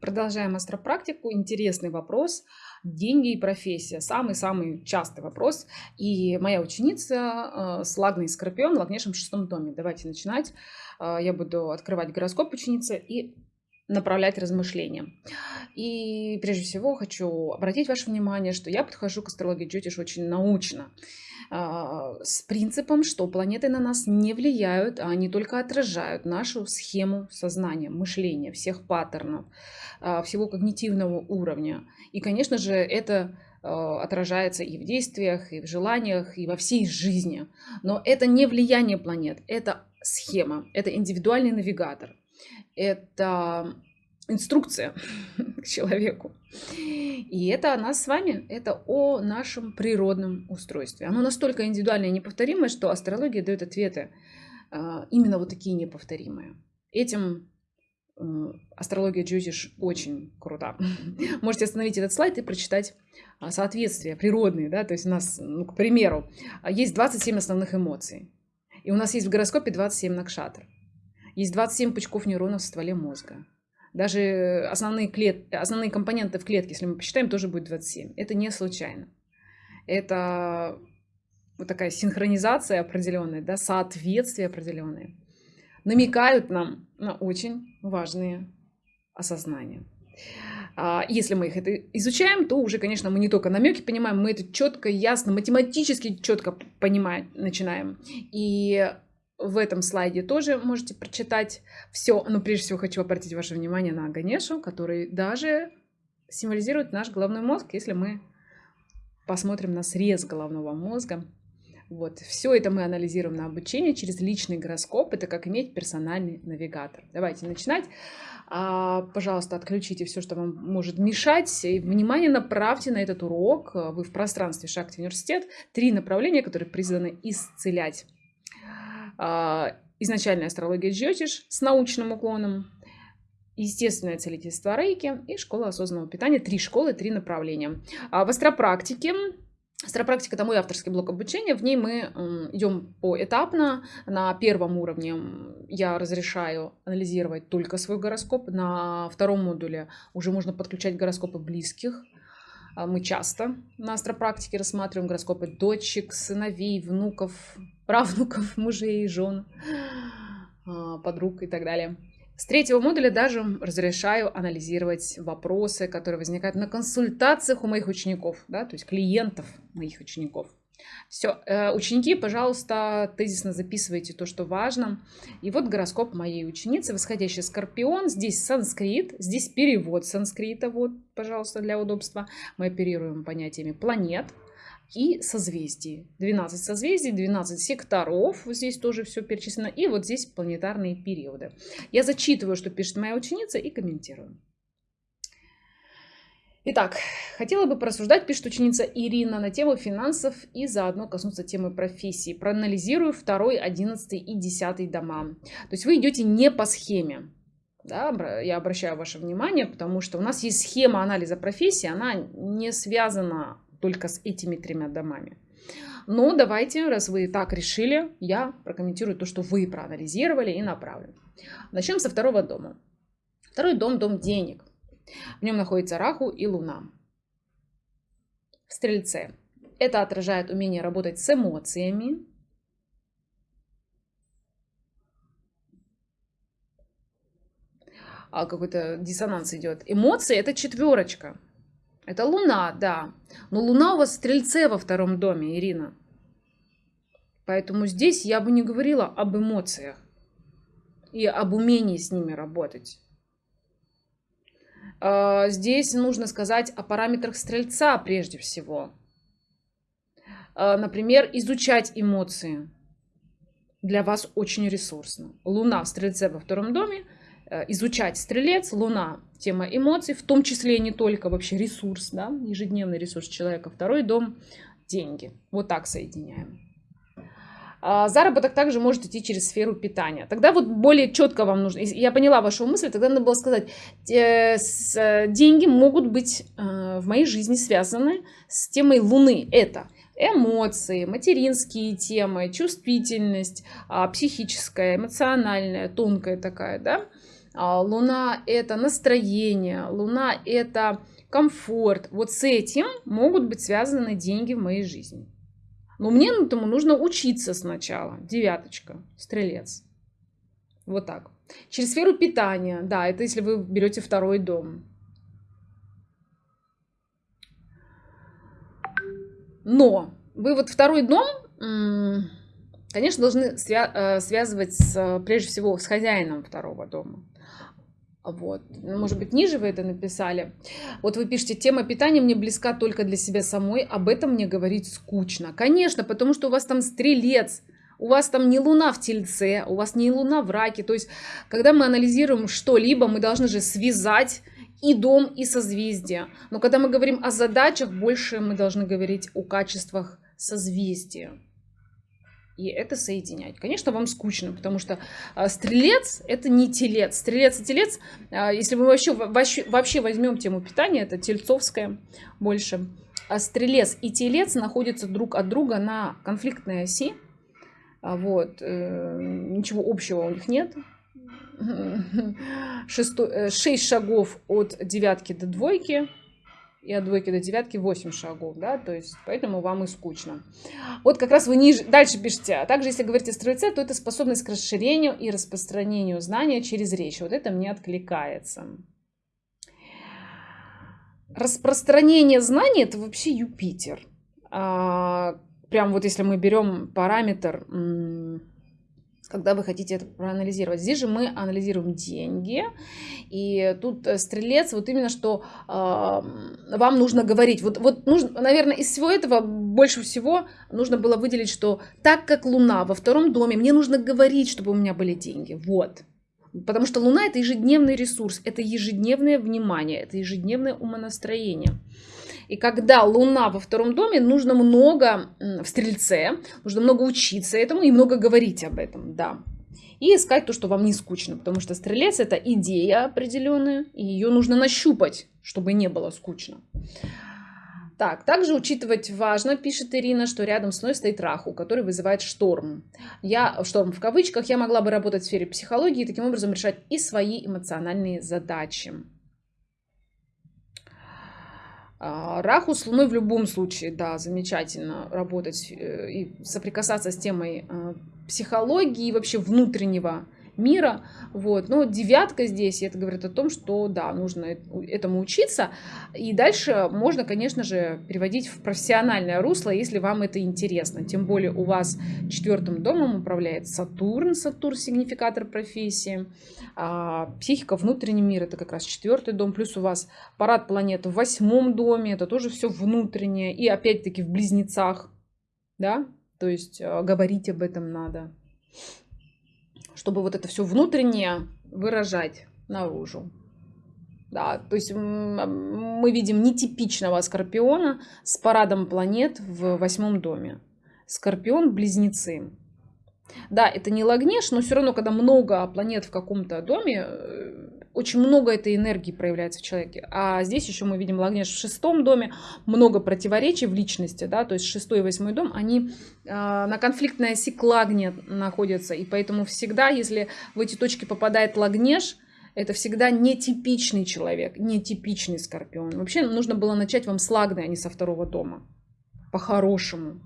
Продолжаем астропрактику. Интересный вопрос. Деньги и профессия. Самый-самый частый вопрос. И моя ученица э, с Лагной Скорпион в Лагнейшем шестом доме. Давайте начинать. Э, я буду открывать гороскоп ученицы и направлять размышления. И прежде всего хочу обратить ваше внимание, что я подхожу к астрологии Джотиш очень научно. А, с принципом, что планеты на нас не влияют, а они только отражают нашу схему сознания, мышления, всех паттернов, а, всего когнитивного уровня. И, конечно же, это а, отражается и в действиях, и в желаниях, и во всей жизни. Но это не влияние планет, это схема, это индивидуальный навигатор, это инструкция к человеку. И это о нас с вами, это о нашем природном устройстве. Оно настолько индивидуальное и неповторимое, что астрология дает ответы а, именно вот такие неповторимые. Этим э, астрология Джозиш очень крута. Можете остановить этот слайд и прочитать а, соответствия природные. Да? То есть у нас, ну, к примеру, есть 27 основных эмоций. И у нас есть в гороскопе 27 накшатр. Есть 27 пучков нейронов в стволе мозга. Даже основные, клет... основные компоненты в клетке, если мы посчитаем, тоже будет 27. Это не случайно. Это вот такая синхронизация определенная, да, соответствие определенное. Намекают нам на очень важные осознания. А, если мы их это изучаем, то уже, конечно, мы не только намеки понимаем, мы это четко, ясно, математически четко понимать начинаем. И в этом слайде тоже можете прочитать все. Но прежде всего хочу обратить ваше внимание на Ганешу, который даже символизирует наш головной мозг, если мы посмотрим на срез головного мозга. Вот, все это мы анализируем на обучении через личный гороскоп. Это как иметь персональный навигатор. Давайте начинать. А, пожалуйста, отключите все, что вам может мешать. И внимание направьте на этот урок. Вы в пространстве Шакти университет. Три направления, которые призваны исцелять изначальная астрология Джотиш с научным уклоном, естественное целительство рейки и школа осознанного питания. Три школы, три направления. А в астропрактике Астропрактика – это мой авторский блок обучения. В ней мы идем поэтапно. На первом уровне я разрешаю анализировать только свой гороскоп. На втором модуле уже можно подключать гороскопы близких. А мы часто на астропрактике рассматриваем гороскопы дочек, сыновей, внуков, правнуков, мужей, жен, а, подруг и так далее. С третьего модуля даже разрешаю анализировать вопросы, которые возникают на консультациях у моих учеников, да, то есть клиентов моих учеников. Все, э, ученики, пожалуйста, тезисно записывайте то, что важно. И вот гороскоп моей ученицы, восходящий скорпион. Здесь санскрит, здесь перевод санскрита, вот, пожалуйста, для удобства. Мы оперируем понятиями планет и созвездий. 12 созвездий, 12 секторов, здесь тоже все перечислено. И вот здесь планетарные периоды. Я зачитываю, что пишет моя ученица и комментирую. Итак, хотела бы порассуждать, пишет ученица Ирина, на тему финансов и заодно коснуться темы профессии. Проанализирую второй, одиннадцатый и десятый дома. То есть вы идете не по схеме. Да, я обращаю ваше внимание, потому что у нас есть схема анализа профессии, она не связана только с этими тремя домами. Но давайте, раз вы так решили, я прокомментирую то, что вы проанализировали и направлю. Начнем со второго дома. Второй дом – дом денег. В нем находится Раху и Луна. В Стрельце. Это отражает умение работать с эмоциями. А какой-то диссонанс идет. Эмоции это четверочка. Это Луна, да. Но Луна у вас в Стрельце во втором доме, Ирина. Поэтому здесь я бы не говорила об эмоциях и об умении с ними работать. А, здесь нужно сказать о параметрах стрельца прежде всего. А, например, изучать эмоции для вас очень ресурсно. Луна в стрельце во втором доме, изучать стрелец, луна, тема эмоций, в том числе не только вообще ресурс, да, ежедневный ресурс человека. Второй дом – деньги. Вот так соединяем. А, заработок также может идти через сферу питания. Тогда вот более четко вам нужно, я поняла вашу мысль, тогда надо было сказать, э, деньги могут быть э, в моей жизни связаны с темой Луны. Это эмоции, материнские темы, чувствительность, а, психическая, эмоциональная, тонкая такая, да, Луна это настроение, Луна это комфорт. Вот с этим могут быть связаны деньги в моей жизни. Но мне этому нужно учиться сначала. Девяточка, стрелец. Вот так. Через сферу питания. Да, это если вы берете второй дом. Но вы вот второй дом, конечно, должны э, связывать с, прежде всего с хозяином второго дома. Вот. Ну, может быть, ниже вы это написали. Вот вы пишете, тема питания мне близка только для себя самой, об этом мне говорить скучно. Конечно, потому что у вас там стрелец, у вас там не луна в тельце, у вас не луна в раке. То есть, когда мы анализируем что-либо, мы должны же связать и дом, и созвездие. Но когда мы говорим о задачах, больше мы должны говорить о качествах созвездия и это соединять. Конечно, вам скучно, потому что а, стрелец это не телец. Стрелец и телец, а, если мы вообще, вообще, вообще возьмем тему питания, это тельцовская больше. А стрелец и телец находятся друг от друга на конфликтной оси. А, вот, э, ничего общего у них нет. Э, шесть шагов от девятки до двойки и от двойки до девятки 8 шагов, да, то есть поэтому вам и скучно. Вот как раз вы ниже, дальше пишете, а также если говорите стрельце, то это способность к расширению и распространению знания через речь. Вот это мне откликается. Распространение знаний это вообще Юпитер. А, прям вот если мы берем параметр когда вы хотите это проанализировать. Здесь же мы анализируем деньги, и тут э, стрелец, вот именно что э, вам нужно говорить. Вот, вот нужно, наверное, из всего этого больше всего нужно было выделить, что так как Луна во втором доме, мне нужно говорить, чтобы у меня были деньги. Вот. Потому что Луна это ежедневный ресурс, это ежедневное внимание, это ежедневное умонастроение. И когда Луна во втором доме, нужно много в Стрельце, нужно много учиться этому и много говорить об этом, да. И искать то, что вам не скучно, потому что Стрелец это идея определенная, и ее нужно нащупать, чтобы не было скучно. Так, также учитывать важно, пишет Ирина, что рядом с мной стоит Раху, который вызывает шторм. Я, шторм в кавычках, я могла бы работать в сфере психологии и таким образом решать и свои эмоциональные задачи. А, Раху с Луной в любом случае, да, замечательно работать э, и соприкасаться с темой э, психологии и вообще внутреннего мира. Вот. Но девятка здесь, это говорит о том, что да, нужно этому учиться. И дальше можно, конечно же, переводить в профессиональное русло, если вам это интересно. Тем более у вас четвертым домом управляет Сатурн, Сатурн сигнификатор профессии. А психика, внутренний мир, это как раз четвертый дом. Плюс у вас парад планет в восьмом доме, это тоже все внутреннее. И опять-таки в близнецах, да, то есть э, говорить об этом надо чтобы вот это все внутреннее выражать наружу. Да, то есть мы видим нетипичного скорпиона с парадом планет в восьмом доме. Скорпион близнецы. Да, это не Лагнеш, но все равно, когда много планет в каком-то доме, э, очень много этой энергии проявляется в человеке. А здесь еще мы видим Лагнеш в шестом доме, много противоречий в личности, да, то есть шестой и восьмой дом, они э, на конфликтной оси к Лагне находятся, и поэтому всегда, если в эти точки попадает Лагнеш, это всегда нетипичный человек, нетипичный скорпион. Вообще нужно было начать вам с Лагны, а не со второго дома. По-хорошему.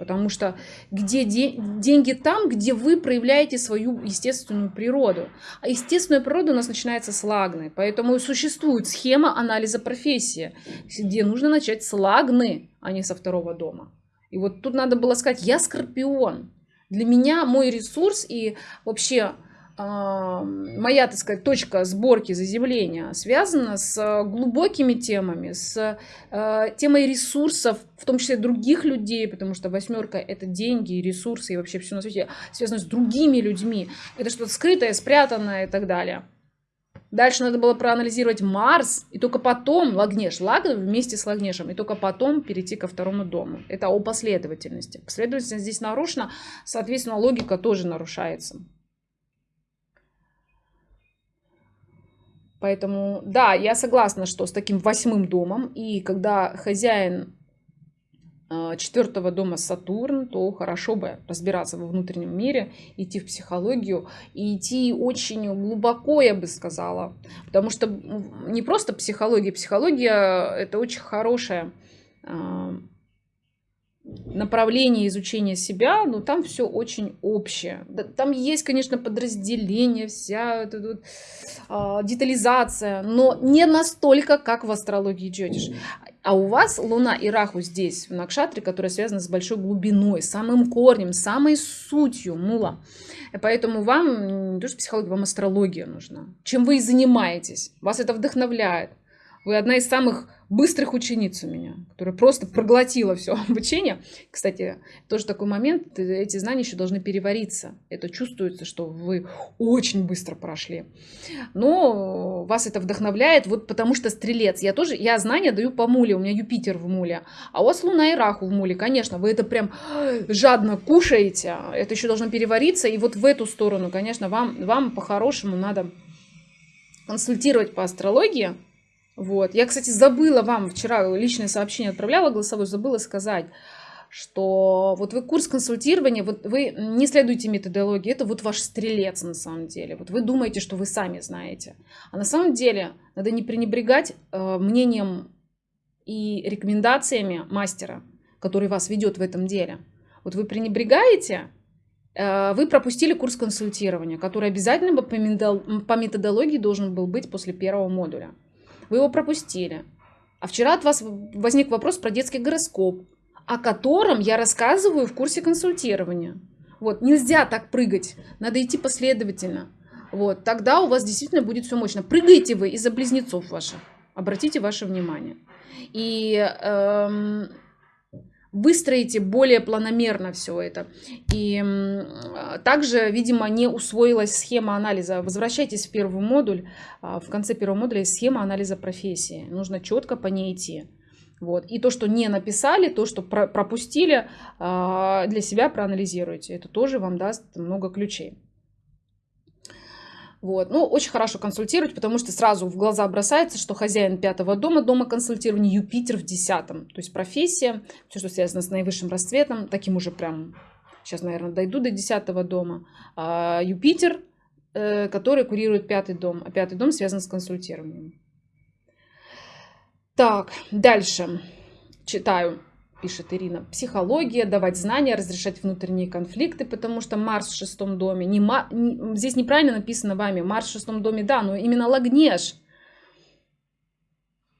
Потому что где де деньги там, где вы проявляете свою естественную природу. А естественная природа у нас начинается с лагны. Поэтому существует схема анализа профессии, где нужно начать с лагны, а не со второго дома. И вот тут надо было сказать, я скорпион. Для меня мой ресурс и вообще моя, так сказать, точка сборки заземления связана с глубокими темами, с э, темой ресурсов, в том числе других людей, потому что восьмерка это деньги, ресурсы и вообще все на свете связано с другими людьми. Это что-то скрытое, спрятанное и так далее. Дальше надо было проанализировать Марс, и только потом Лагнеш, Лаг вместе с Лагнешем, и только потом перейти ко второму дому. Это о последовательности. Последовательность здесь нарушена, соответственно, логика тоже нарушается. Поэтому, да, я согласна, что с таким восьмым домом, и когда хозяин э, четвертого дома Сатурн, то хорошо бы разбираться во внутреннем мире, идти в психологию и идти очень глубоко, я бы сказала. Потому что не просто психология, психология это очень хорошая э, направление изучения себя, но там все очень общее. Там есть, конечно, подразделение, вся эта вот, а, детализация, но не настолько, как в астрологии Джотиш. А у вас Луна и Раху здесь, в Накшатре, которая связана с большой глубиной, самым корнем, самой сутью мула. Поэтому вам не то, что психология, вам астрология нужна. Чем вы и занимаетесь. Вас это вдохновляет. Вы одна из самых быстрых учениц у меня, которая просто проглотила все обучение. Кстати, тоже такой момент, эти знания еще должны перевариться. Это чувствуется, что вы очень быстро прошли. Но вас это вдохновляет, вот потому что стрелец. Я тоже, я знания даю по муле, у меня Юпитер в муле. А у вас Луна и Раху в муле, конечно, вы это прям жадно кушаете. Это еще должно перевариться. И вот в эту сторону, конечно, вам, вам по-хорошему надо консультировать по астрологии, вот. Я, кстати, забыла вам вчера личное сообщение отправляла голосовое, забыла сказать, что вот вы курс консультирования, вот вы не следуете методологии, это вот ваш стрелец на самом деле. Вот вы думаете, что вы сами знаете. А на самом деле надо не пренебрегать э, мнением и рекомендациями мастера, который вас ведет в этом деле. Вот вы пренебрегаете, э, вы пропустили курс консультирования, который обязательно по методологии должен был быть после первого модуля вы его пропустили. А вчера от вас возник вопрос про детский гороскоп, о котором я рассказываю в курсе консультирования. Вот, нельзя так прыгать, надо идти последовательно. Вот, тогда у вас действительно будет все мощно. Прыгаете вы из-за близнецов ваших. Обратите ваше внимание. И эм, выстроите более планомерно все это. И также, видимо, не усвоилась схема анализа. Возвращайтесь в первый модуль. А, в конце первого модуля есть схема анализа профессии. Нужно четко по ней идти. Вот. И то, что не написали, то, что пропустили, а, для себя проанализируйте. Это тоже вам даст много ключей. Вот. Ну, очень хорошо консультировать, потому что сразу в глаза бросается, что хозяин пятого дома, дома консультирования, Юпитер в десятом. То есть профессия, все, что связано с наивысшим расцветом, таким уже прям, сейчас, наверное, дойду до десятого дома. А Юпитер, э, который курирует пятый дом, а пятый дом связан с консультированием. Так, дальше читаю пишет Ирина, психология, давать знания, разрешать внутренние конфликты, потому что Марс в шестом доме, не, не, здесь неправильно написано вами, Марс в шестом доме, да, но именно Лагнеш.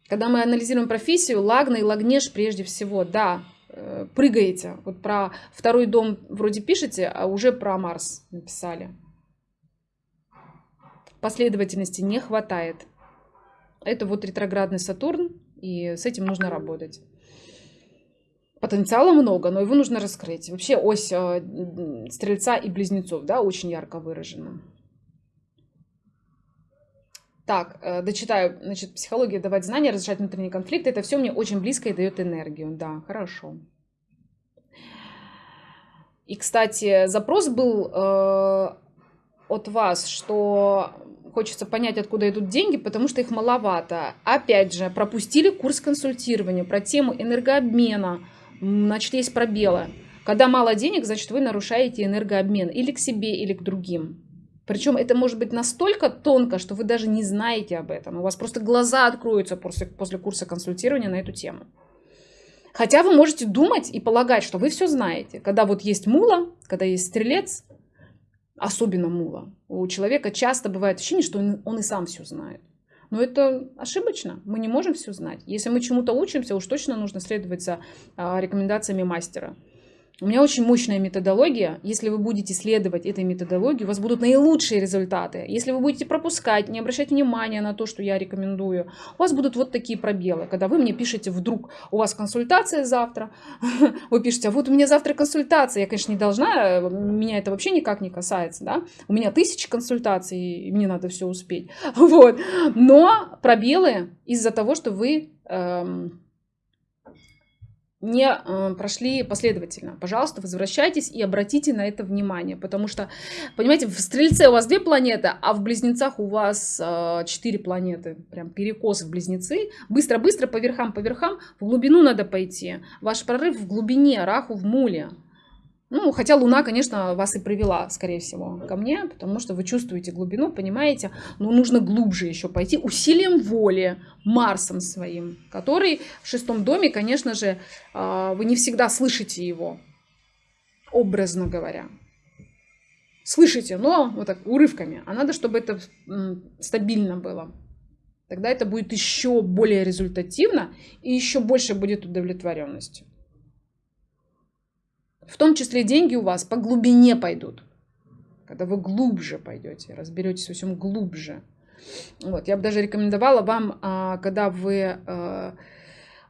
Когда мы анализируем профессию, Лагна и Лагнеш прежде всего, да, э, прыгаете. Вот про второй дом вроде пишете, а уже про Марс написали. Последовательности не хватает. Это вот ретроградный Сатурн, и с этим нужно работать. Потенциала много, но его нужно раскрыть. Вообще ось э, стрельца и близнецов, да, очень ярко выражена. Так, э, дочитаю. Значит, психология давать знания, разрешать внутренние конфликты. Это все мне очень близко и дает энергию. Да, хорошо. И, кстати, запрос был э, от вас, что хочется понять, откуда идут деньги, потому что их маловато. Опять же, пропустили курс консультирования про тему энергообмена, значит, есть пробелы. Когда мало денег, значит, вы нарушаете энергообмен или к себе, или к другим. Причем это может быть настолько тонко, что вы даже не знаете об этом. У вас просто глаза откроются после, после курса консультирования на эту тему. Хотя вы можете думать и полагать, что вы все знаете. Когда вот есть мула, когда есть стрелец, особенно мула, у человека часто бывает ощущение, что он, он и сам все знает. Но это ошибочно. Мы не можем все знать. Если мы чему-то учимся, уж точно нужно следовать за а, рекомендациями мастера. У меня очень мощная методология. Если вы будете следовать этой методологии, у вас будут наилучшие результаты. Если вы будете пропускать, не обращать внимания на то, что я рекомендую, у вас будут вот такие пробелы. Когда вы мне пишете вдруг, у вас консультация завтра, вы пишете, а вот у меня завтра консультация. Я, конечно, не должна, меня это вообще никак не касается, да. У меня тысячи консультаций, и мне надо все успеть. Вот. Но пробелы из-за того, что вы эм, не э, прошли последовательно. Пожалуйста, возвращайтесь и обратите на это внимание, потому что, понимаете, в Стрельце у вас две планеты, а в Близнецах у вас э, четыре планеты, прям перекос в Близнецы. Быстро-быстро по верхам, по верхам, в глубину надо пойти. Ваш прорыв в глубине, Раху в Муле. Ну, хотя Луна, конечно, вас и привела, скорее всего, ко мне, потому что вы чувствуете глубину, понимаете, но нужно глубже еще пойти усилием воли, Марсом своим, который в шестом доме, конечно же, а, вы не всегда слышите его, образно говоря. Слышите, но вот так урывками. А надо, чтобы это стабильно было. Тогда это будет еще более результативно и еще больше будет удовлетворенности. В том числе деньги у вас по глубине пойдут. Когда вы глубже пойдете, разберетесь во всем глубже. Вот, я бы даже рекомендовала вам, а, когда вы а,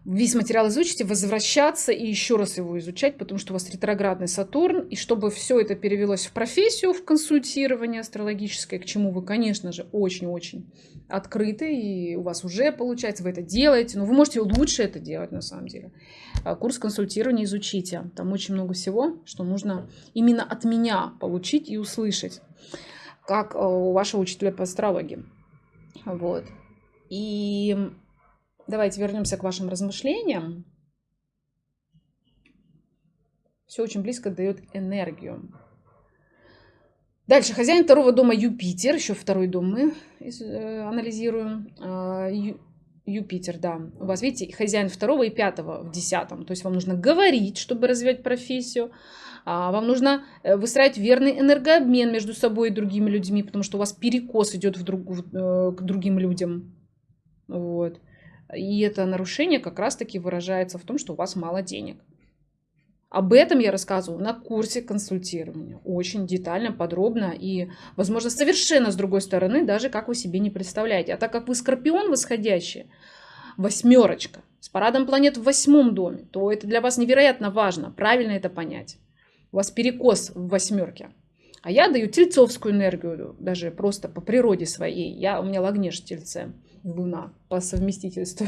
весь материал изучите, возвращаться и еще раз его изучать, потому что у вас ретроградный Сатурн, и чтобы все это перевелось в профессию, в консультирование астрологическое, к чему вы, конечно же, очень-очень открыты, и у вас уже получается, вы это делаете, но вы можете лучше это делать на самом деле. А, курс консультирования изучите, там очень много всего, что нужно именно от меня получить и услышать, как а, у вашего учителя по астрологии. Вот. И Давайте вернемся к вашим размышлениям. Все очень близко дает энергию. Дальше, хозяин второго дома Юпитер, еще второй дом мы э, анализируем. А, Юпитер, да. У вас, видите, хозяин второго и пятого в десятом. То есть вам нужно говорить, чтобы развивать профессию. А, вам нужно э, выстраивать верный энергообмен между собой и другими людьми, потому что у вас перекос идет в друг, э, к другим людям. Вот. И это нарушение как раз-таки выражается в том, что у вас мало денег. Об этом я рассказываю на курсе консультирования. Очень детально, подробно и, возможно, совершенно с другой стороны, даже как вы себе не представляете. А так как вы скорпион восходящий, восьмерочка, с парадом планет в восьмом доме, то это для вас невероятно важно, правильно это понять. У вас перекос в восьмерке. А я даю тельцовскую энергию, даже просто по природе своей. Я, у меня лагнеж тельце. Луна по совместительству.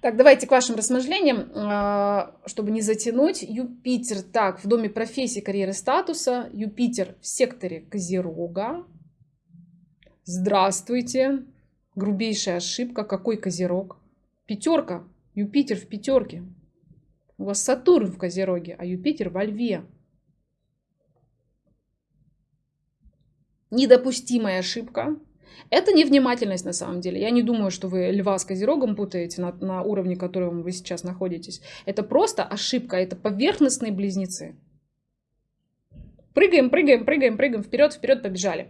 Так, давайте к вашим размышлениям, а, чтобы не затянуть. Юпитер, так, в доме профессии, карьеры, статуса. Юпитер в секторе Козерога. Здравствуйте. Грубейшая ошибка. Какой Козерог? Пятерка. Юпитер в пятерке. У вас Сатурн в Козероге, а Юпитер во Льве. Недопустимая ошибка. Это невнимательность на самом деле. Я не думаю, что вы льва с козерогом путаете на, на уровне, котором вы сейчас находитесь. Это просто ошибка, это поверхностные близнецы. Прыгаем, прыгаем, прыгаем, прыгаем, вперед, вперед, побежали.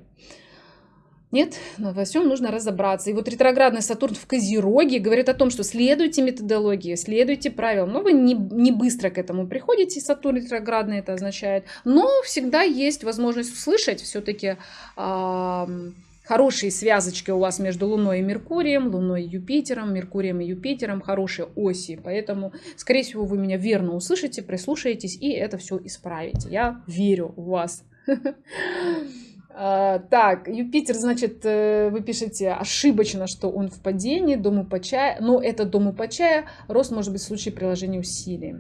Нет, но во всем нужно разобраться. И вот ретроградный Сатурн в Козероге говорит о том, что следуйте методологии, следуйте правилам. Но вы не, не быстро к этому приходите, Сатурн ретроградный это означает. Но всегда есть возможность услышать все-таки... Э, хорошие связочки у вас между Луной и Меркурием, Луной и Юпитером, Меркурием и Юпитером, хорошие оси. Поэтому, скорее всего, вы меня верно услышите, прислушаетесь и это все исправите. Я верю в вас. А, так, Юпитер, значит, э, вы пишете ошибочно, что он в падении, дому по чаю, но это дому по чаю, рост может быть в случае приложения усилий.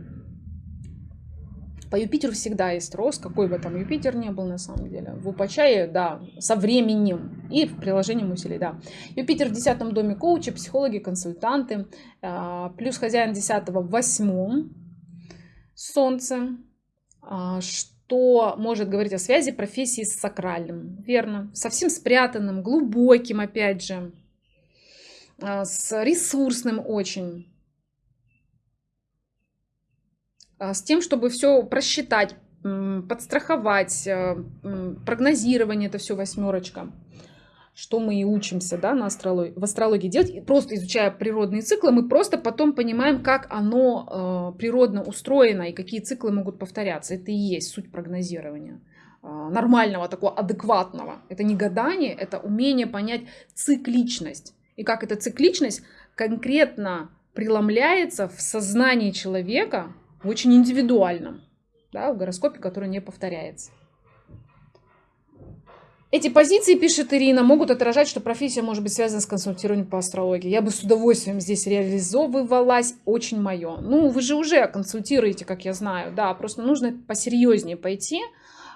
По Юпитеру всегда есть рост, какой бы там Юпитер не был на самом деле. В Упачае, да, со временем и в приложении усилий, да. Юпитер в десятом доме коучи, психологи, консультанты, а, плюс хозяин десятого в восьмом, Солнце, а, что может говорить о связи профессии с сакральным, верно, совсем спрятанным, глубоким, опять же, а, с ресурсным очень, А, с тем, чтобы все просчитать, подстраховать, э, прогнозирование, это все восьмерочка что мы и учимся да, на астрологии, в астрологии делать. И просто изучая природные циклы, мы просто потом понимаем, как оно э, природно устроено и какие циклы могут повторяться. Это и есть суть прогнозирования э, нормального, такого адекватного. Это не гадание, это умение понять цикличность. И как эта цикличность конкретно преломляется в сознании человека очень индивидуальном, да, в гороскопе, который не повторяется. Эти позиции, пишет Ирина, могут отражать, что профессия может быть связана с консультированием по астрологии. Я бы с удовольствием здесь реализовывалась, очень мое. Ну, вы же уже консультируете, как я знаю, да, просто нужно посерьезнее пойти.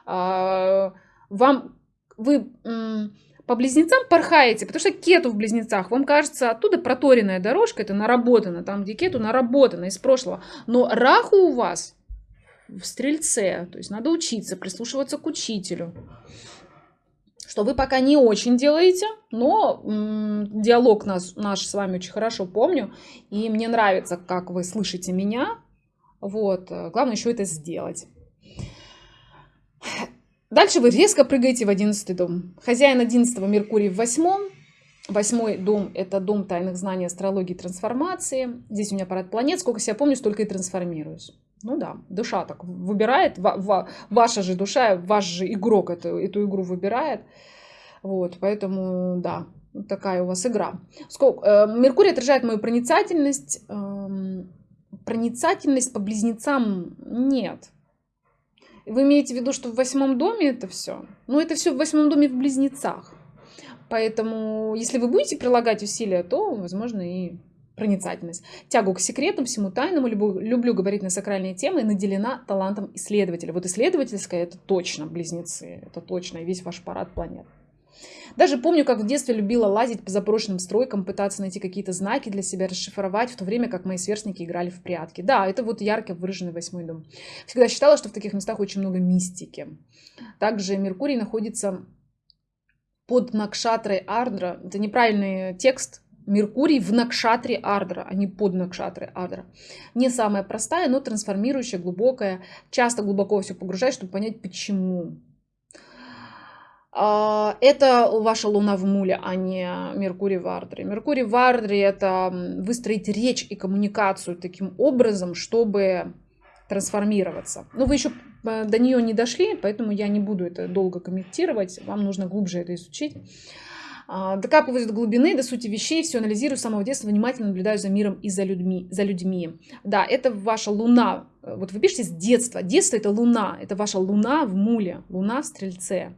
А, вам, вы по близнецам порхаете, потому что кету в близнецах, вам кажется, оттуда проторенная дорожка, это наработано, там, где кету наработано из прошлого. Но раху у вас в стрельце, то есть надо учиться, прислушиваться к учителю что вы пока не очень делаете, но диалог нас, наш с вами очень хорошо помню, и мне нравится, как вы слышите меня. Вот, главное еще это сделать. Дальше вы резко прыгаете в одиннадцатый дом. Хозяин одиннадцатого Меркурий в восьмом. Восьмой дом – это дом тайных знаний, астрологии, трансформации. Здесь у меня парад планет. Сколько себя помню, столько и трансформируюсь. Ну да, душа так выбирает, ваша же душа, ваш же игрок эту, эту игру выбирает. Вот, поэтому, да, вот такая у вас игра. Сколько, э, Меркурий отражает мою проницательность. Э, проницательность по близнецам нет. Вы имеете в виду, что в восьмом доме это все? Ну, это все в восьмом доме в близнецах. Поэтому, если вы будете прилагать усилия, то, возможно, и проницательность. Тягу к секретам, всему тайному, люблю, люблю говорить на сакральные темы, наделена талантом исследователя. Вот исследовательская это точно близнецы, это точно и весь ваш парад планет. Даже помню, как в детстве любила лазить по заброшенным стройкам, пытаться найти какие-то знаки для себя, расшифровать, в то время как мои сверстники играли в прятки. Да, это вот ярко выраженный восьмой дом. Всегда считала, что в таких местах очень много мистики. Также Меркурий находится под Накшатрой Ардра. Это неправильный текст, Меркурий в Накшатре Ардра, а не под Накшатре Ардра. Не самая простая, но трансформирующая, глубокая. Часто глубоко все погружает, чтобы понять, почему. А, это ваша Луна в Муле, а не Меркурий в Ардре. Меркурий в Ардре – это выстроить речь и коммуникацию таким образом, чтобы трансформироваться. Но вы еще э, до нее не дошли, поэтому я не буду это долго комментировать. Вам нужно глубже это изучить. А, докапываюсь до глубины, до сути вещей, все анализирую с самого детства, внимательно наблюдаю за миром и за людьми. За людьми. Да, это ваша луна. Вот вы пишете с детства. Детство это луна. Это ваша луна в муле. Луна в стрельце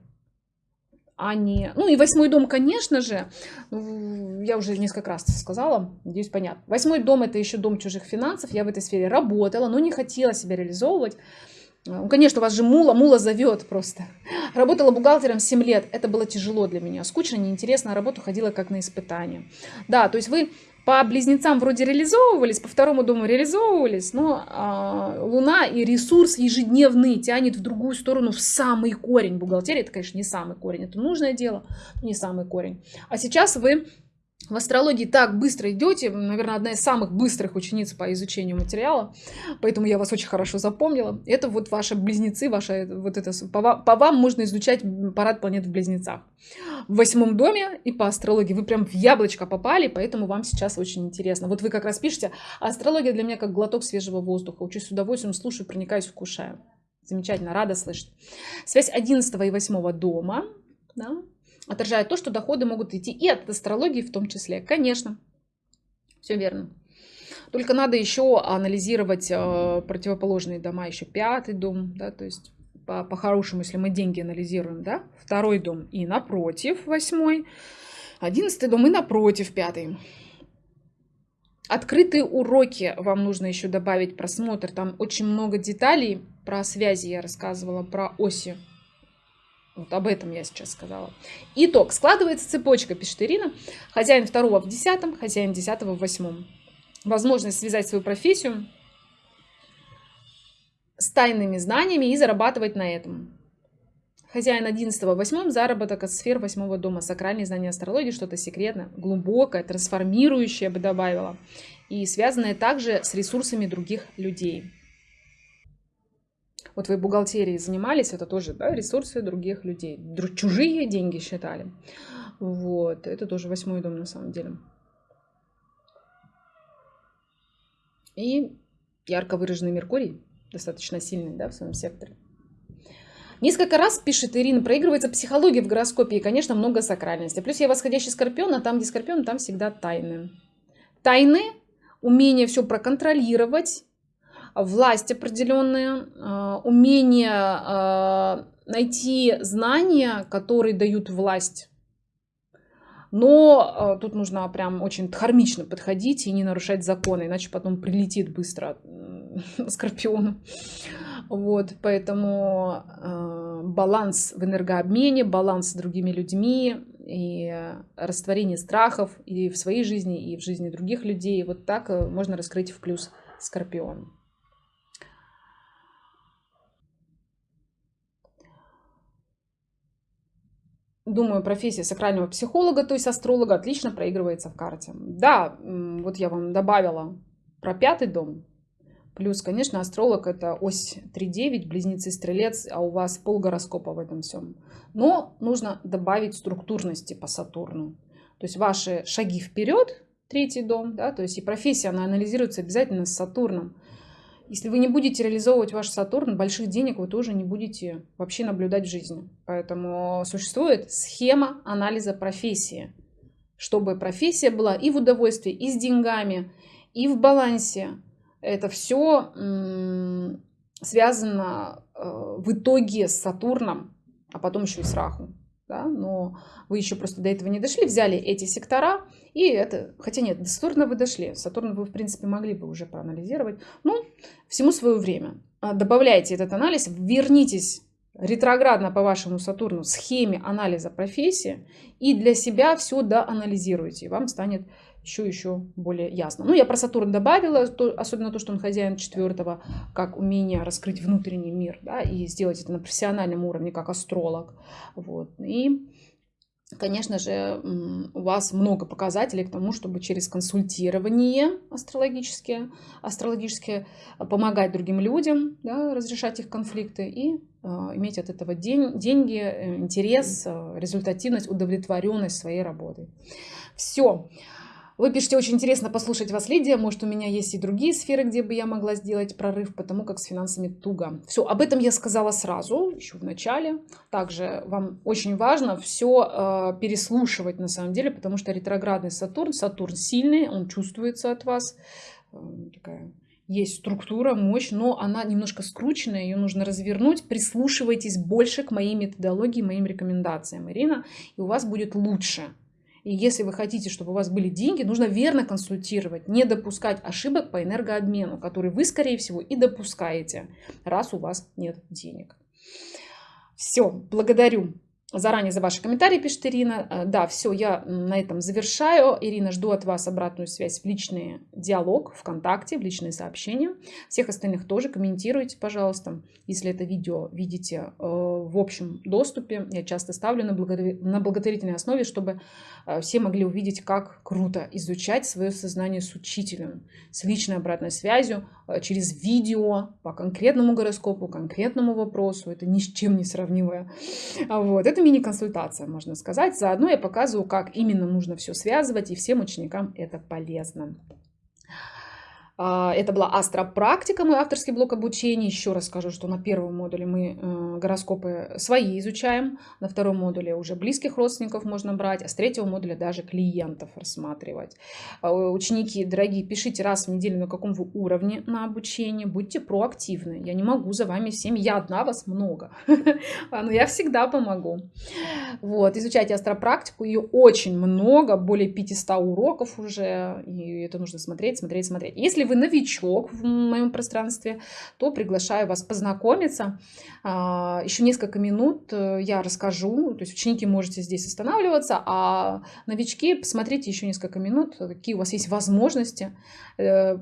а не... Ну и восьмой дом, конечно же, я уже несколько раз сказала, надеюсь, понятно. Восьмой дом это еще дом чужих финансов, я в этой сфере работала, но не хотела себя реализовывать. Ну, конечно, у вас же мула, мула зовет просто. Работала бухгалтером 7 лет, это было тяжело для меня. Скучно, неинтересно, работу ходила как на испытание. Да, то есть вы по близнецам вроде реализовывались, по второму дому реализовывались, но а, Луна и ресурс ежедневный тянет в другую сторону, в самый корень. Бухгалтерия это, конечно, не самый корень, это нужное дело, не самый корень. А сейчас вы в астрологии так быстро идете, наверное, одна из самых быстрых учениц по изучению материала, поэтому я вас очень хорошо запомнила. Это вот ваши близнецы, ваша вот это по, по вам можно изучать парад планет в близнецах. В восьмом доме и по астрологии вы прям в яблочко попали, поэтому вам сейчас очень интересно. Вот вы как раз пишете, астрология для меня как глоток свежего воздуха. Учусь с удовольствием, слушаю, проникаюсь, вкушаю. Замечательно, рада слышать. Связь 11 и 8 дома. Да? Отражает то, что доходы могут идти и от астрологии в том числе. Конечно, все верно. Только надо еще анализировать э, противоположные дома, еще пятый дом, да, то есть по-хорошему, по если мы деньги анализируем, да, второй дом и напротив восьмой, одиннадцатый дом и напротив пятый. Открытые уроки вам нужно еще добавить просмотр. Там очень много деталей про связи я рассказывала, про оси вот об этом я сейчас сказала. Итог. Складывается цепочка, пишет Ирина. Хозяин второго в десятом, хозяин десятого в восьмом. Возможность связать свою профессию с тайными знаниями и зарабатывать на этом. Хозяин 11 в 8 заработок от сфер 8 дома. Сакральные знания астрологии, что-то секретное, глубокое, трансформирующее, я бы добавила. И связанное также с ресурсами других людей. Вот вы бухгалтерией занимались, это тоже да, ресурсы других людей. Чужие деньги считали. Вот, это тоже восьмой дом на самом деле. И ярко выраженный Меркурий, достаточно сильный да, в своем секторе. Несколько раз, пишет Ирина, проигрывается психология в гороскопе и, конечно, много сакральности. Плюс я восходящий скорпион, а там, где скорпион, там всегда тайны. Тайны, умение все проконтролировать, власть определенная, а, умение а, найти знания, которые дают власть. Но э, тут нужно прям очень дхармично подходить и не нарушать законы, иначе потом прилетит быстро скорпиону. Вот, поэтому э, баланс в энергообмене, баланс с другими людьми и растворение страхов и в своей жизни, и в жизни других людей. Вот так э, можно раскрыть в плюс скорпион. Думаю, профессия сакрального психолога, то есть астролога, отлично проигрывается в карте. Да, вот я вам добавила про пятый дом, Плюс, конечно, астролог это ось 3-9, близнецы стрелец, а у вас пол гороскопа в этом всем. Но нужно добавить структурности по Сатурну. То есть ваши шаги вперед, третий дом, да, то есть и профессия, она анализируется обязательно с Сатурном. Если вы не будете реализовывать ваш Сатурн, больших денег вы тоже не будете вообще наблюдать в жизни. Поэтому существует схема анализа профессии, чтобы профессия была и в удовольствии, и с деньгами, и в балансе, это все связано э, в итоге с Сатурном, а потом еще и с Раху. Да? Но вы еще просто до этого не дошли, взяли эти сектора, и это, хотя нет, до Сатурна вы дошли, Сатурн вы, в принципе, могли бы уже проанализировать, ну, всему свое время. А, добавляйте этот анализ, вернитесь ретроградно по вашему Сатурну схеме анализа профессии и для себя все доанализируйте, и вам станет еще еще более ясно. Ну, я про Сатурн добавила, то, особенно то, что он хозяин четвертого, как умение раскрыть внутренний мир, да, и сделать это на профессиональном уровне, как астролог. Вот. И, конечно же, у вас много показателей к тому, чтобы через консультирование астрологические, астрологические помогать другим людям, да, разрешать их конфликты и э, иметь от этого день, деньги, э, интерес, э, результативность, удовлетворенность своей работой. Все. Вы пишете, очень интересно послушать вас, Лидия. Может, у меня есть и другие сферы, где бы я могла сделать прорыв, потому как с финансами туго. Все, об этом я сказала сразу, еще в начале. Также вам очень важно все э, переслушивать на самом деле, потому что ретроградный Сатурн, Сатурн сильный, он чувствуется от вас. Э, такая есть структура, мощь, но она немножко скрученная, ее нужно развернуть. Прислушивайтесь больше к моей методологии, моим рекомендациям, Ирина, и у вас будет лучше. И если вы хотите, чтобы у вас были деньги, нужно верно консультировать, не допускать ошибок по энергообмену, который вы, скорее всего, и допускаете, раз у вас нет денег. Все, благодарю заранее за ваши комментарии, пишет Ирина. Э, да, все, я на этом завершаю. Ирина, жду от вас обратную связь в личный диалог ВКонтакте, в личные сообщения. Всех остальных тоже комментируйте, пожалуйста. Если это видео видите э, в общем доступе, я часто ставлю на, на благотворительной основе, чтобы э, все могли увидеть, как круто изучать свое сознание с учителем, с личной обратной связью, через видео по конкретному гороскопу, конкретному вопросу. Это ни с чем не сравнимое. Вот. Это мини-консультация, можно сказать. Заодно я показываю, как именно нужно все связывать, и всем ученикам это полезно. А, это была астропрактика, мой авторский блок обучения. Еще раз скажу, что на первом модуле мы э, гороскопы свои изучаем, на втором модуле уже близких родственников можно брать, а с третьего модуля даже клиентов рассматривать. А, ученики, дорогие, пишите раз в неделю, на каком вы уровне на обучение, будьте проактивны. Я не могу за вами всеми, я одна, вас много, но я всегда помогу. Вот, изучайте астропрактику, ее очень много, более 500 уроков уже, и это нужно смотреть, смотреть, смотреть. Если если вы новичок в моем пространстве, то приглашаю вас познакомиться. А, Еще несколько минут э, я расскажу, то есть ученики можете здесь останавливаться, а новички посмотрите еще несколько минут, какие у вас есть возможности. Э,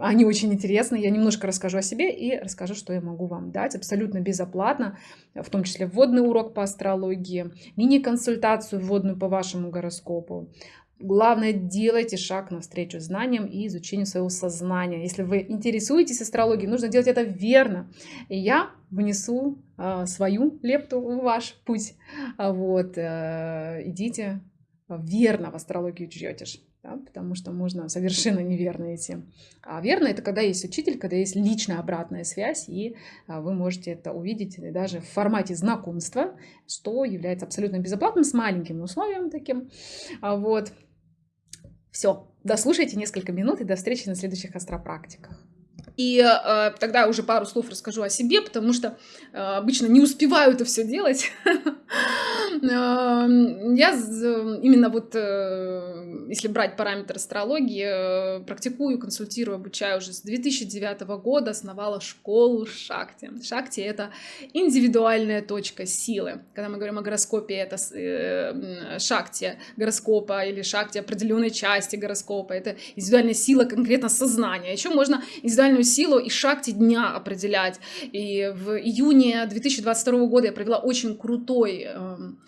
они очень интересны. Я немножко расскажу о себе и расскажу, что я могу вам дать абсолютно безоплатно, в том числе вводный урок по астрологии, мини-консультацию вводную по вашему гороскопу, Главное, делайте шаг навстречу знаниям и изучению своего сознания. Если вы интересуетесь астрологией, нужно делать это верно. И я внесу э, свою лепту в ваш путь. А вот, э, идите верно в астрологию чьетишь. Да, потому что можно совершенно неверно идти. А верно это когда есть учитель, когда есть личная обратная связь, и а, вы можете это увидеть даже в формате знакомства, что является абсолютно безоплатным, с маленьким условием таким. Вот. Все, дослушайте несколько минут и до встречи на следующих астропрактиках. И э, тогда уже пару слов расскажу о себе, потому что э, обычно не успеваю это все делать. Эм, я именно вот, э, если брать параметр астрологии, э, практикую, консультирую, обучаю уже с 2009 года, основала школу Шакти. Шакти — это индивидуальная точка силы. Когда мы говорим о гороскопе, это э, Шакти гороскопа или Шакти определенной части гороскопа. Это индивидуальная сила конкретно сознания. Еще можно индивидуальную силу и Шакти дня определять. И в июне 2022 года я провела очень крутой эм,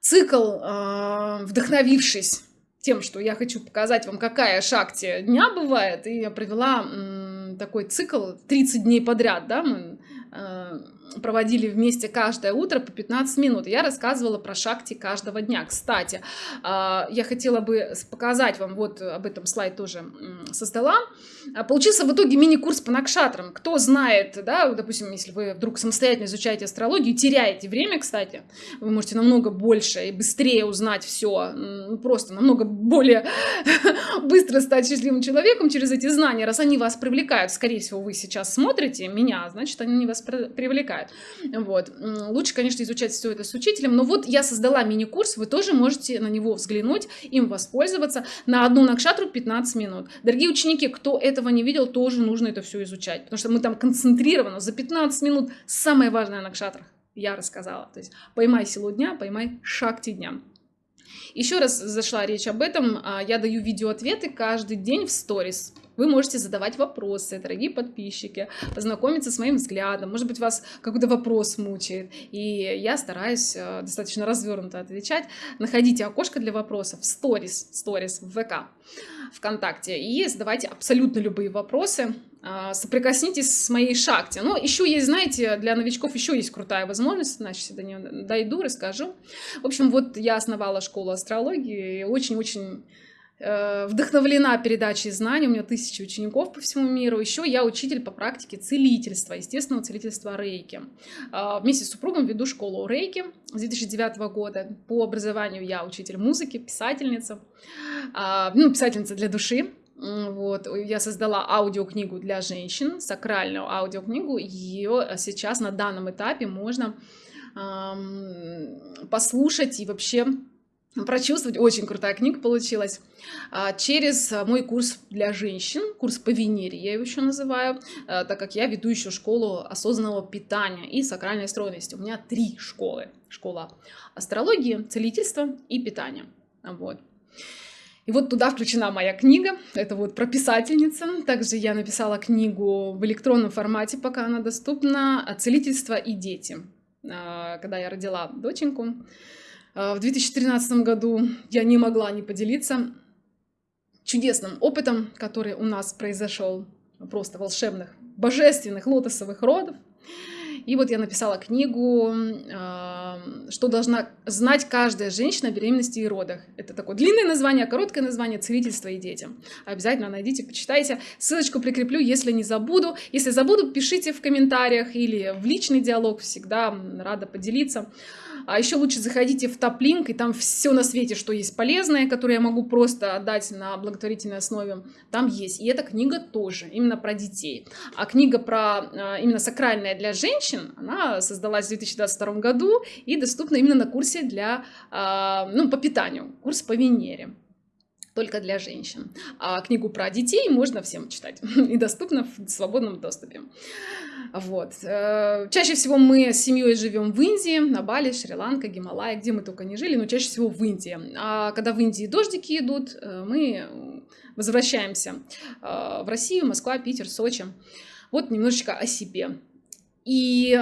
цикл, э, вдохновившись тем, что я хочу показать вам, какая шакти дня бывает, и я провела такой цикл 30 дней подряд, да, мы э, проводили вместе каждое утро по 15 минут. Я рассказывала про шакти каждого дня. Кстати, а, я хотела бы показать вам, вот об этом слайд тоже создала. А, получился в итоге мини-курс по накшатрам. Кто знает, да, допустим, если вы вдруг самостоятельно изучаете астрологию, теряете время, кстати, вы можете намного больше и быстрее узнать все, ну, просто намного более быстро стать счастливым человеком через эти знания, раз они вас привлекают. Скорее всего, вы сейчас смотрите меня, значит, они вас привлекают. Вот. Лучше, конечно, изучать все это с учителем, но вот я создала мини-курс, вы тоже можете на него взглянуть, им воспользоваться. На одну накшатру 15 минут. Дорогие ученики, кто этого не видел, тоже нужно это все изучать, потому что мы там концентрированно за 15 минут самое важное на накшатрах я рассказала. То есть поймай силу дня, поймай шакти дня. Еще раз зашла речь об этом. А, я даю видеоответы каждый день в сторис. Вы можете задавать вопросы, дорогие подписчики, познакомиться с моим взглядом. Может быть, вас какой-то вопрос мучает. И я стараюсь э, достаточно развернуто отвечать. Находите окошко для вопросов в сторис, сторис в ВК, ВКонтакте. И задавайте абсолютно любые вопросы. Э, соприкоснитесь с моей шахте. Но еще есть, знаете, для новичков еще есть крутая возможность. Значит, до нее дойду, расскажу. В общем, вот я основала школу астрологии. И очень-очень вдохновлена передачей знаний, у меня тысячи учеников по всему миру. Еще я учитель по практике целительства, естественного целительства рейки. А, вместе с супругом веду школу рейки с 2009 года. По образованию я учитель музыки, писательница, а, ну, писательница для души. Вот, я создала аудиокнигу для женщин, сакральную аудиокнигу. Ее сейчас на данном этапе можно послушать и вообще прочувствовать. Очень крутая книга получилась. А, через мой курс для женщин, курс по Венере, я его еще называю, а, так как я веду еще школу осознанного питания и сакральной стройности. У меня три школы. Школа астрологии, целительства и питания. Вот. И вот туда включена моя книга, это вот про писательница. Также я написала книгу в электронном формате, пока она доступна, «Целительство и дети», а, когда я родила доченьку. А, в 2013 году я не могла не поделиться чудесным опытом, который у нас произошел, просто волшебных, божественных лотосовых родов. И вот я написала книгу, а, что должна знать каждая женщина о беременности и родах. Это такое длинное название, короткое название «Целительство и дети». Обязательно найдите, почитайте. Ссылочку прикреплю, если не забуду. Если забуду, пишите в комментариях или в личный диалог. Всегда рада поделиться. А еще лучше заходите в топ-линк, и там все на свете, что есть полезное, которое я могу просто отдать на благотворительной основе, там есть. И эта книга тоже, именно про детей. А книга про а, именно сакральная для женщин, она создалась в 2022 году и доступна именно на курсе для, а, ну, по питанию, курс по Венере только для женщин. А книгу про детей можно всем читать и доступно в свободном доступе. Вот. Э, чаще всего мы с семьей живем в Индии, на Бали, Шри-Ланка, Гималай, где мы только не жили, но чаще всего в Индии. А когда в Индии дождики идут, э, мы возвращаемся э, в Россию, Москва, Питер, Сочи. Вот немножечко о себе. И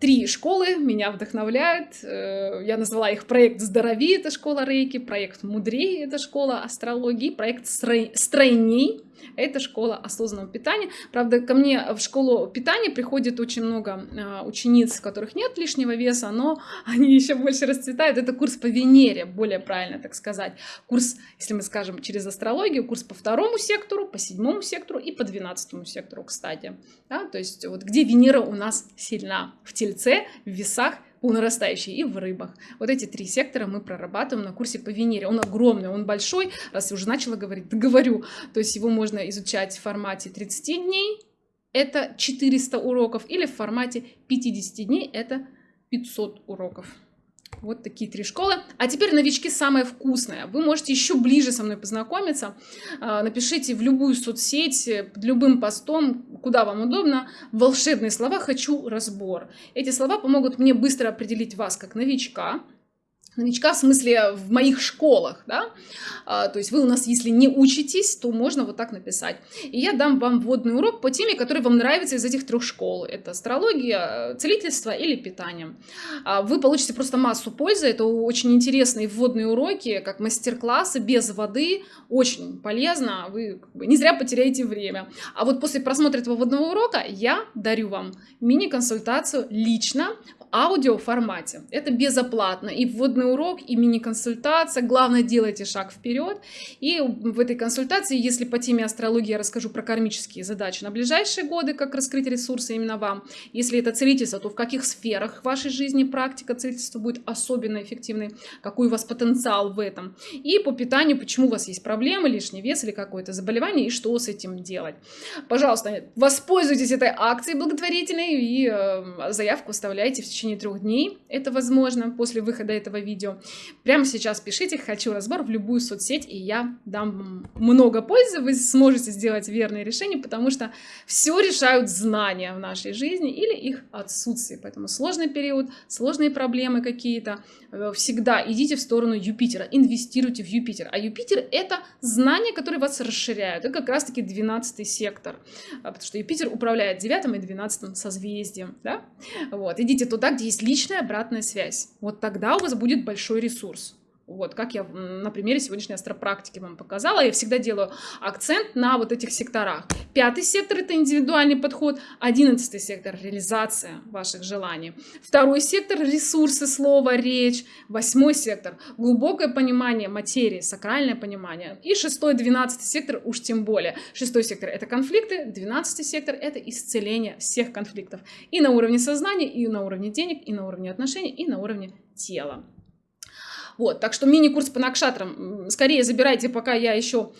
три школы меня вдохновляют. Э, я назвала их проект «Здорови» — это школа рейки, проект «Мудрее» — это школа астрологии, проект «Стройней» Это школа осознанного питания. Правда, ко мне в школу питания приходит очень много э, учениц, у которых нет лишнего веса, но они еще больше расцветают. Это курс по Венере, более правильно так сказать. Курс, если мы скажем через астрологию, курс по второму сектору, по седьмому сектору и по двенадцатому сектору, кстати. Да? То есть вот где Венера у нас сильна? В Тельце, в Весах, у нарастающей и в рыбах. Вот эти три сектора мы прорабатываем на курсе по Венере. Он огромный, он большой, раз я уже начала говорить, да говорю. То есть его можно изучать в формате 30 дней, это 400 уроков, или в формате 50 дней это 500 уроков. Вот такие три школы. А теперь новички самое вкусное. Вы можете еще ближе со мной познакомиться. А, напишите в любую соцсеть, под любым постом, куда вам удобно, волшебные слова «хочу разбор». Эти слова помогут мне быстро определить вас как новичка, новичка в смысле в моих школах, да, а, то есть вы у нас, если не учитесь, то можно вот так написать. И я дам вам вводный урок по теме, который вам нравится из этих трех школ. Это астрология, целительство или питание. А, вы получите просто массу пользы, это очень интересные вводные уроки, как мастер-классы без воды, очень полезно, вы не зря потеряете время. А вот после просмотра этого вводного урока я дарю вам мини-консультацию лично аудио формате. Это безоплатно. И вводный урок, и мини-консультация. Главное, делайте шаг вперед. И в этой консультации, если по теме астрологии я расскажу про кармические задачи на ближайшие годы, как раскрыть ресурсы именно вам. Если это целительство, то в каких сферах вашей жизни практика целительства будет особенно эффективной, какой у вас потенциал в этом. И по питанию, почему у вас есть проблемы, лишний вес или какое-то заболевание, и что с этим делать. Пожалуйста, воспользуйтесь этой акцией благотворительной и э, заявку оставляйте в течение трех дней. Это возможно после выхода этого видео. Прямо сейчас пишите «Хочу разбор» в любую соцсеть, и я дам много пользы. Вы сможете сделать верные решения, потому что все решают знания в нашей жизни или их отсутствие. Поэтому сложный период, сложные проблемы какие-то, э, всегда идите в сторону Юпитера, инвестируйте в Юпитер. А Юпитер — это знания, которые вас расширяют. Это как раз-таки 12 сектор, а, потому что Юпитер управляет 9 и 12 созвездием. Да? Вот. Идите туда, где есть личная обратная связь. Вот тогда у вас будет большой ресурс. Вот, как я на примере сегодняшней астропрактики вам показала, я всегда делаю акцент на вот этих секторах. Пятый сектор – это индивидуальный подход, одиннадцатый сектор – реализация ваших желаний. Второй сектор – ресурсы, слова, речь. Восьмой сектор – глубокое понимание материи, сакральное понимание. И шестой, двенадцатый сектор уж тем более. Шестой сектор – это конфликты, двенадцатый сектор – это исцеление всех конфликтов. И на уровне сознания, и на уровне денег, и на уровне отношений, и на уровне тела. Вот, так что мини-курс по накшатрам скорее забирайте, пока я еще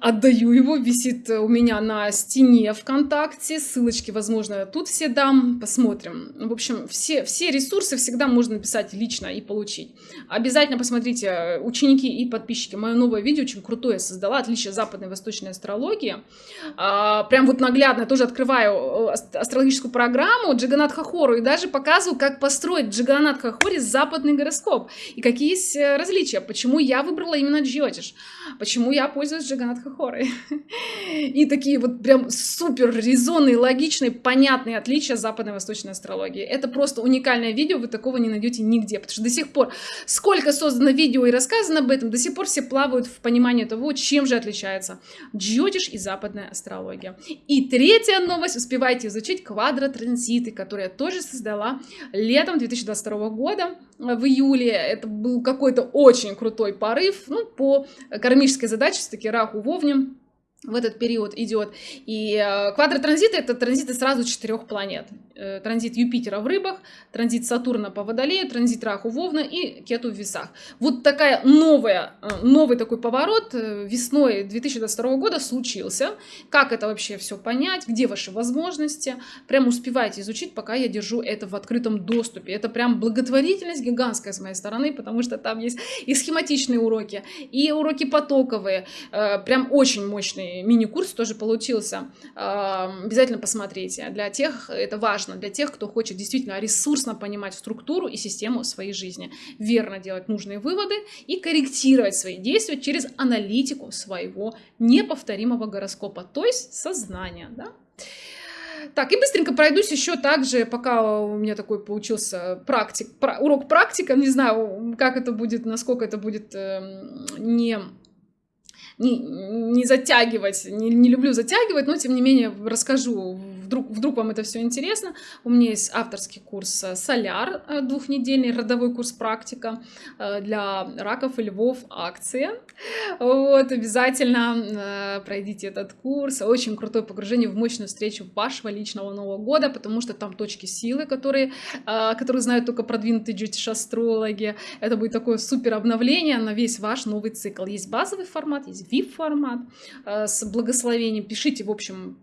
отдаю его, висит у меня на стене ВКонтакте, ссылочки, возможно, тут все дам, посмотрим. В общем, все, все ресурсы всегда можно написать лично и получить. Обязательно посмотрите, ученики и подписчики, мое новое видео очень крутое создала, отличие западной и восточной астрологии. А, прям вот наглядно тоже открываю э, астрологическую программу Джиганат Хахору и даже показываю, как построить Джиганат Хахори западный гороскоп и какие есть э, различия, почему я выбрала именно Джиотиш, почему я пользуюсь Джиганат Хахори хоры. И такие вот прям супер резонные, логичные, понятные отличия западной и восточной астрологии. Это просто уникальное видео, вы такого не найдете нигде, потому что до сих пор, сколько создано видео и рассказано об этом, до сих пор все плавают в понимании того, чем же отличается джотиш и западная астрология. И третья новость, успевайте изучить квадротранзиты, которые я тоже создала летом 2022 года, в июле. Это был какой-то очень крутой порыв, ну, по кармической задаче, все-таки Раху Вовне в этот период идет. И э, квадротранзиты — это транзиты сразу четырех планет. Э, транзит Юпитера в рыбах, транзит Сатурна по Водолею, транзит Раху Вовна и Кету в весах. Вот такая новая, э, новый такой поворот весной 2022 года случился. Как это вообще все понять, где ваши возможности. Прям успевайте изучить, пока я держу это в открытом доступе. Это прям благотворительность гигантская с моей стороны, потому что там есть и схематичные уроки, и уроки потоковые. Прям очень мощные мини-курс тоже получился. Обязательно посмотрите. Для тех это важно, для тех, кто хочет действительно ресурсно понимать структуру и систему своей жизни, верно делать нужные выводы и корректировать свои действия через аналитику своего неповторимого гороскопа, то есть сознания. Да? Так, и быстренько пройдусь еще также, пока у меня такой получился практик, урок практика, не знаю, как это будет, насколько это будет э, не не, не затягивать, не, не люблю затягивать, но тем не менее расскажу, вдруг, вдруг вам это все интересно. У меня есть авторский курс э, «Соляр», э, двухнедельный родовой курс «Практика» э, для раков и львов, акция. Вот, обязательно пройдите этот курс. Очень крутое погружение в мощную встречу вашего личного Нового года, потому что там точки силы, которые, которые знают только продвинутые джетиш-астрологи. Это будет такое супер обновление на весь ваш новый цикл. Есть базовый формат, есть VIP-формат с благословением. Пишите, в общем,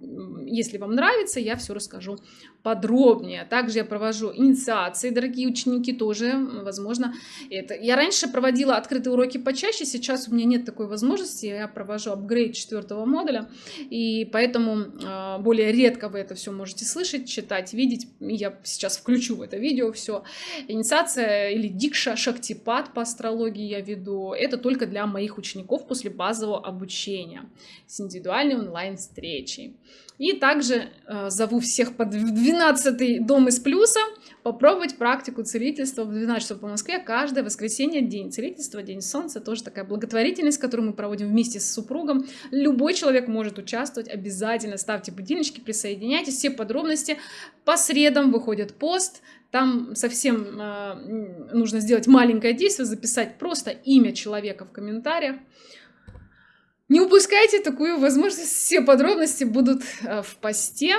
если вам нравится, я все расскажу подробнее. Также я провожу инициации, дорогие ученики, тоже, возможно, это. Я раньше проводила открытые уроки почаще, сейчас у меня нет такой возможности, я провожу апгрейд четвертого модуля, и поэтому э, более редко вы это все можете слышать, читать, видеть. Я сейчас включу в это видео все. Инициация или дикша, шактипад по астрологии я веду, это только для моих учеников после базового обучения с индивидуальной онлайн-встречей. И также э, зову всех под 12 дом из плюса попробовать практику целительства в 12 часов по Москве каждое воскресенье, день целительства, день солнца, тоже такая благотворительность, которую мы проводим вместе с супругом. Любой человек может участвовать, обязательно ставьте будильнички, присоединяйтесь, все подробности. По средам выходит пост, там совсем э, нужно сделать маленькое действие, записать просто имя человека в комментариях. Не упускайте такую возможность, все подробности будут э, в посте,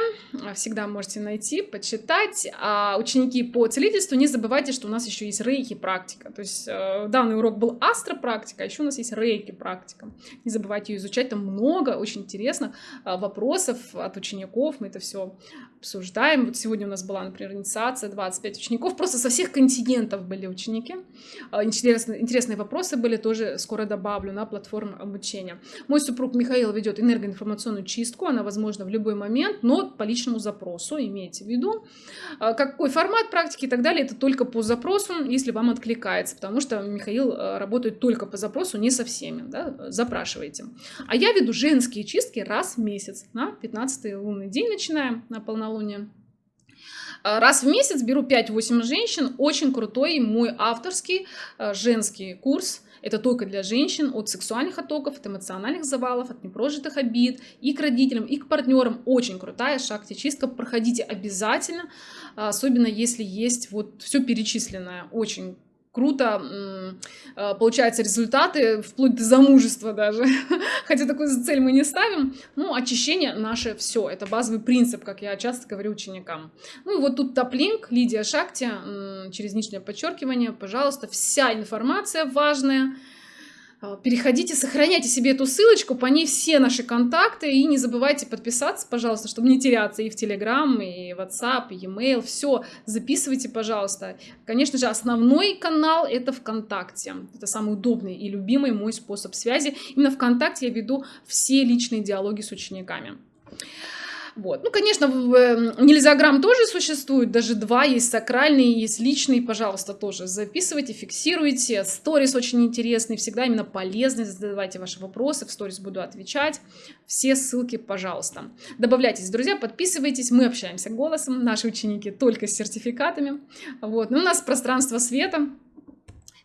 всегда можете найти, почитать. А ученики по целительству, не забывайте, что у нас еще есть рейки практика. То есть э, данный урок был астропрактика, а еще у нас есть рейки практика. Не забывайте ее изучать, там много очень интересных э, вопросов от учеников, мы это все обсуждаем. Вот сегодня у нас была, например, инициация, 25 учеников, просто со всех континентов были ученики. Интересные, интересные вопросы были, тоже скоро добавлю на платформу обучения. Мой супруг Михаил ведет энергоинформационную чистку, она возможна в любой момент, но по личному запросу, имейте в виду. А, какой формат практики и так далее, это только по запросу, если вам откликается, потому что Михаил а, работает только по запросу, не со всеми, да, запрашивайте. А я веду женские чистки раз в месяц, на 15 лунный день начинаем, на полнолуние. А, раз в месяц беру 5-8 женщин, очень крутой мой авторский женский курс – это только для женщин от сексуальных оттоков, от эмоциональных завалов, от непрожитых обид и к родителям, и к партнерам. Очень крутая шахте-чистка. Проходите обязательно, особенно если есть вот все перечисленное. Очень круто а, получаются результаты, вплоть до замужества даже. Хотя такую цель мы не ставим. Ну, очищение наше все. Это базовый принцип, как я часто говорю ученикам. Ну и вот тут топлинк, Лидия Шакти, через нижнее подчеркивание, пожалуйста, вся информация важная, переходите, сохраняйте себе эту ссылочку, по ней все наши контакты, и не забывайте подписаться, пожалуйста, чтобы не теряться и в Telegram, и WhatsApp, и e-mail, все, записывайте, пожалуйста. Конечно же, основной канал это ВКонтакте, это самый удобный и любимый мой способ связи. Именно ВКонтакте я веду все личные диалоги с учениками. Вот. Ну, конечно, эм, нельзя грамм тоже существует, даже два, есть сакральный, есть личный, пожалуйста, тоже записывайте, фиксируйте. Сторис очень интересный, всегда именно полезный, задавайте ваши вопросы, в сторис буду отвечать. Все ссылки, пожалуйста. Добавляйтесь, друзья, подписывайтесь, мы общаемся голосом, наши ученики только с сертификатами. Вот. Ну, у нас пространство света,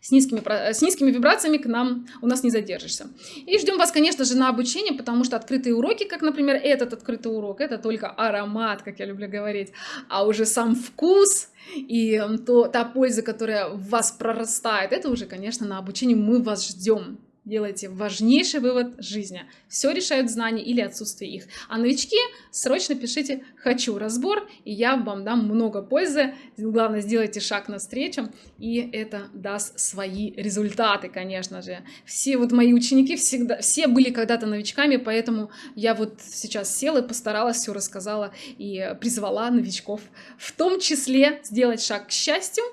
с низкими, с низкими вибрациями к нам у нас не задержишься. И ждем вас, конечно же, на обучение, потому что открытые уроки, как, например, этот открытый урок, это только аромат, как я люблю говорить, а уже сам вкус и то, та польза, которая в вас прорастает, это уже, конечно, на обучении мы вас ждем делайте важнейший вывод жизни. Все решают знания или отсутствие их. А новички срочно пишите «хочу разбор», и я вам дам много пользы. Главное, сделайте шаг навстречу, и это даст свои результаты, конечно же. Все вот мои ученики всегда, все были когда-то новичками, поэтому я вот сейчас села и постаралась, все рассказала и призвала новичков в том числе сделать шаг к счастью,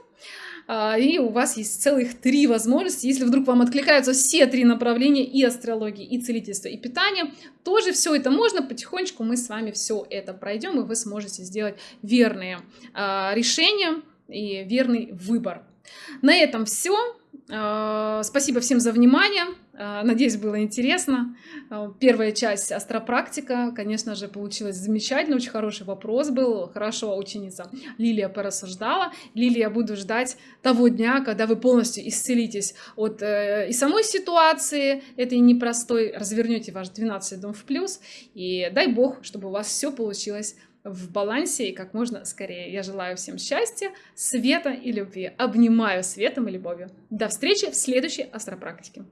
и у вас есть целых три возможности. Если вдруг вам откликаются все три направления и астрологии, и целительство, и питание, тоже все это можно. Потихонечку мы с вами все это пройдем, и вы сможете сделать верные а, решения и верный выбор. На этом все. А, спасибо всем за внимание. А, надеюсь, было интересно. А, первая часть астропрактика, конечно же, получилась замечательно. Очень хороший вопрос был. Хорошо ученица Лилия порассуждала. Лилия, буду ждать того дня, когда вы полностью исцелитесь от э, и самой ситуации этой непростой, развернете ваш 12 дом в плюс. И дай бог, чтобы у вас все получилось в балансе и как можно скорее. Я желаю всем счастья, света и любви. Обнимаю светом и любовью. До встречи в следующей астропрактике.